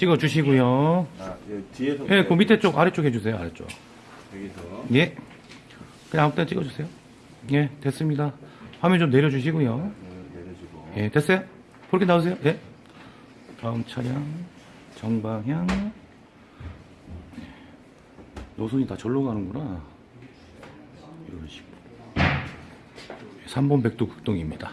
찍어 주시고요. 아, 예, 뒤에서. 예, 그 밑에 쪽, 아래쪽 해주세요, 아래쪽. 여기서. 예. 그냥 아무 때나 찍어 주세요. 예, 됐습니다. 화면 좀 내려 주시고요. 네, 내려주고. 예, 됐어요? 그렇게 나오세요. 예. 다음 차량, 정방향. 노선이 다 절로 가는구나. 이런 식으로. 3번 백도 극동입니다.